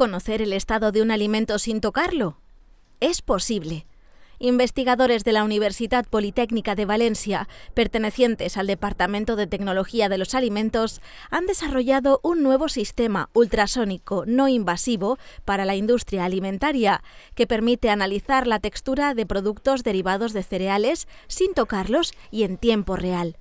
conocer el estado de un alimento sin tocarlo? Es posible. Investigadores de la Universidad Politécnica de Valencia, pertenecientes al Departamento de Tecnología de los Alimentos, han desarrollado un nuevo sistema ultrasónico no invasivo para la industria alimentaria, que permite analizar la textura de productos derivados de cereales sin tocarlos y en tiempo real.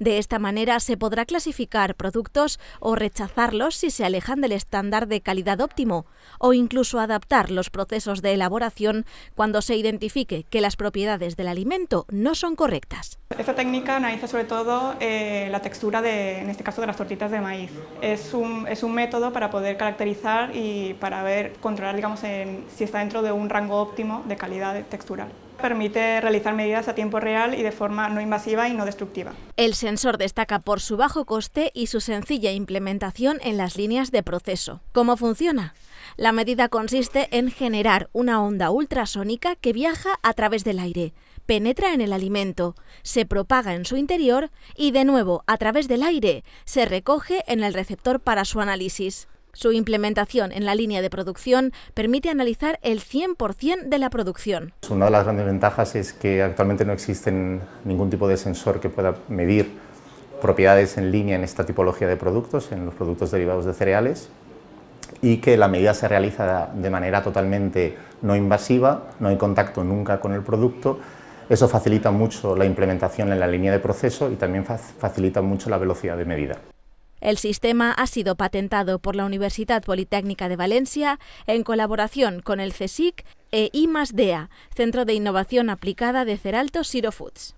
De esta manera se podrá clasificar productos o rechazarlos si se alejan del estándar de calidad óptimo, o incluso adaptar los procesos de elaboración cuando se identifique que las propiedades del alimento no son correctas. Esta técnica analiza sobre todo eh, la textura, de, en este caso, de las tortitas de maíz. Es un, es un método para poder caracterizar y para ver, controlar digamos, si está dentro de un rango óptimo de calidad textural. Permite realizar medidas a tiempo real y de forma no invasiva y no destructiva. El sensor destaca por su bajo coste y su sencilla implementación en las líneas de proceso. ¿Cómo funciona? La medida consiste en generar una onda ultrasónica que viaja a través del aire, penetra en el alimento, se propaga en su interior y de nuevo a través del aire se recoge en el receptor para su análisis. Su implementación en la línea de producción permite analizar el 100% de la producción. Una de las grandes ventajas es que actualmente no existe ningún tipo de sensor que pueda medir propiedades en línea en esta tipología de productos, en los productos derivados de cereales, y que la medida se realiza de manera totalmente no invasiva, no hay contacto nunca con el producto, eso facilita mucho la implementación en la línea de proceso y también facilita mucho la velocidad de medida. El sistema ha sido patentado por la Universidad Politécnica de Valencia en colaboración con el CSIC e IMASDEA, Centro de Innovación Aplicada de Ceralto Siro Foods.